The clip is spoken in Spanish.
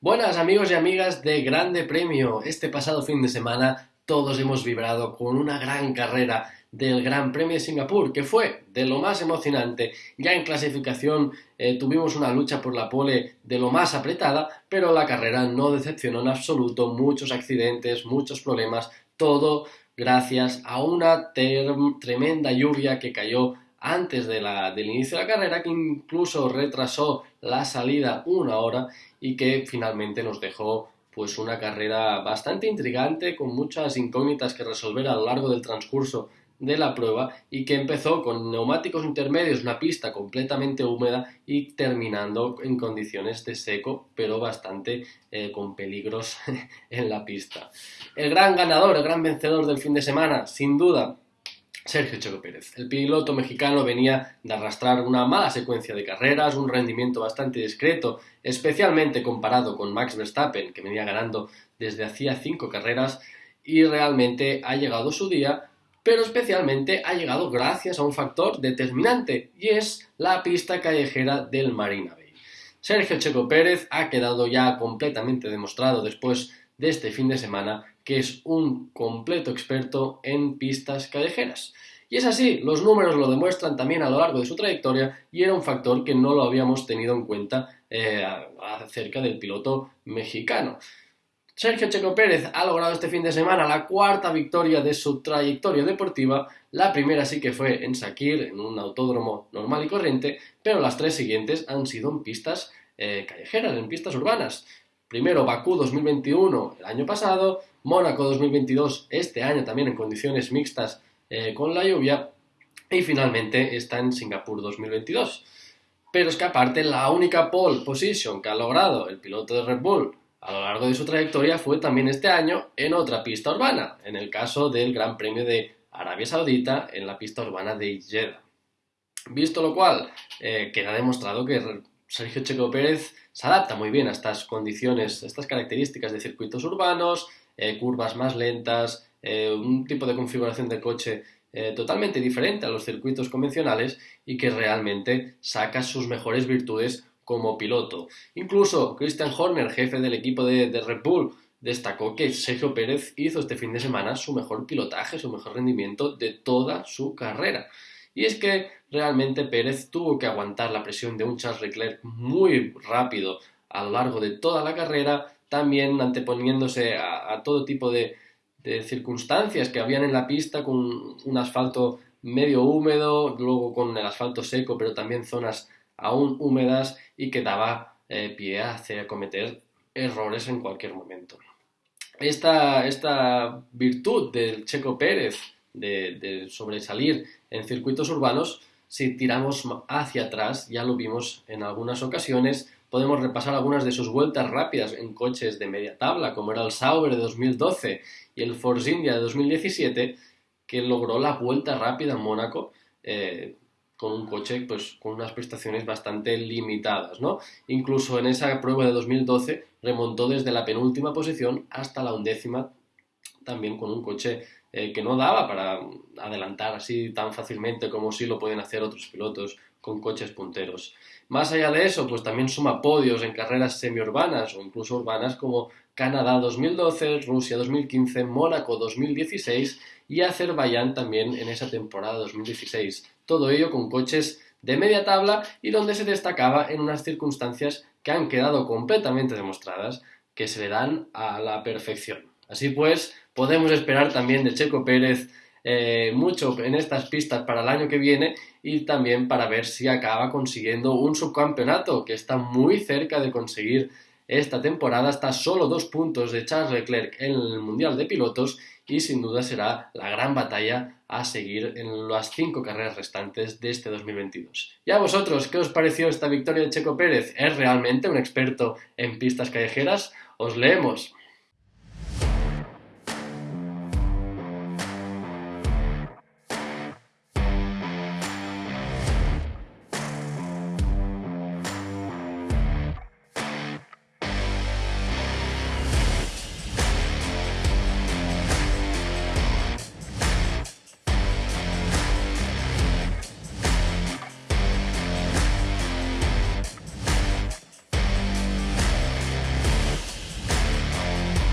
Buenas amigos y amigas de Grande Premio. Este pasado fin de semana todos hemos vibrado con una gran carrera del Gran Premio de Singapur, que fue de lo más emocionante. Ya en clasificación eh, tuvimos una lucha por la pole de lo más apretada, pero la carrera no decepcionó en absoluto. Muchos accidentes, muchos problemas, todo gracias a una tremenda lluvia que cayó antes del inicio de la carrera, que incluso retrasó la salida una hora y que finalmente nos dejó pues una carrera bastante intrigante con muchas incógnitas que resolver a lo largo del transcurso de la prueba y que empezó con neumáticos intermedios, una pista completamente húmeda y terminando en condiciones de seco, pero bastante eh, con peligros en la pista. El gran ganador, el gran vencedor del fin de semana, sin duda, Sergio Checo Pérez. El piloto mexicano venía de arrastrar una mala secuencia de carreras, un rendimiento bastante discreto, especialmente comparado con Max Verstappen, que venía ganando desde hacía cinco carreras, y realmente ha llegado su día, pero especialmente ha llegado gracias a un factor determinante, y es la pista callejera del Marina Bay. Sergio Checo Pérez ha quedado ya completamente demostrado después de este fin de semana que es un completo experto en pistas callejeras. Y es así, los números lo demuestran también a lo largo de su trayectoria y era un factor que no lo habíamos tenido en cuenta eh, acerca del piloto mexicano. Sergio Checo Pérez ha logrado este fin de semana la cuarta victoria de su trayectoria deportiva. La primera sí que fue en Sakir, en un autódromo normal y corriente, pero las tres siguientes han sido en pistas eh, callejeras, en pistas urbanas. Primero Bakú 2021 el año pasado, Mónaco 2022 este año también en condiciones mixtas eh, con la lluvia y finalmente está en Singapur 2022. Pero es que aparte la única pole position que ha logrado el piloto de Red Bull a lo largo de su trayectoria fue también este año en otra pista urbana, en el caso del Gran Premio de Arabia Saudita en la pista urbana de Jeddah. Visto lo cual, eh, queda demostrado que Sergio Checo Pérez se adapta muy bien a estas condiciones, a estas características de circuitos urbanos, eh, curvas más lentas, eh, un tipo de configuración de coche eh, totalmente diferente a los circuitos convencionales y que realmente saca sus mejores virtudes como piloto. Incluso Christian Horner, jefe del equipo de, de Red Bull, destacó que Sergio Pérez hizo este fin de semana su mejor pilotaje, su mejor rendimiento de toda su carrera. Y es que realmente Pérez tuvo que aguantar la presión de un Charles Leclerc muy rápido a lo largo de toda la carrera, también anteponiéndose a, todo tipo de, circunstancias que habían en la pista con un asfalto medio húmedo, luego con el asfalto seco, pero también zonas aún húmedas y que daba eh, pie a cometer errores en cualquier momento. Esta, esta virtud del Checo Pérez de, sobresalir en circuitos urbanos, si tiramos hacia atrás, ya lo vimos en algunas ocasiones, podemos repasar algunas de sus vueltas rápidas en coches de media tabla, como era el Sauber de 2012 y el Force India de 2017, que logró la vuelta rápida en Mónaco eh, con un coche pues, con unas prestaciones bastante limitadas. ¿no? Incluso en esa prueba de 2012 remontó desde la penúltima posición hasta la undécima, también con un coche eh, que no daba para adelantar así tan fácilmente como sí lo pueden hacer otros pilotos con coches punteros. Más allá de eso, pues también suma podios en carreras semiurbanas o incluso urbanas como Canadá 2012, Rusia 2015, Mónaco 2016 y Azerbaiyán también en esa temporada 2016. Todo ello con coches de media tabla y donde se destacaba en unas circunstancias que han quedado completamente demostradas que se le dan a la perfección. Así pues, podemos esperar también de Checo Pérez eh, mucho en estas pistas para el año que viene y también para ver si acaba consiguiendo un subcampeonato que está muy cerca de conseguir esta temporada. Está solo dos puntos de Charles Leclerc en el Mundial de Pilotos y sin duda será la gran batalla a seguir en las cinco carreras restantes de este 2022. ¿Y a vosotros qué os pareció esta victoria de Checo Pérez? ¿Es realmente un experto en pistas callejeras? Os leemos.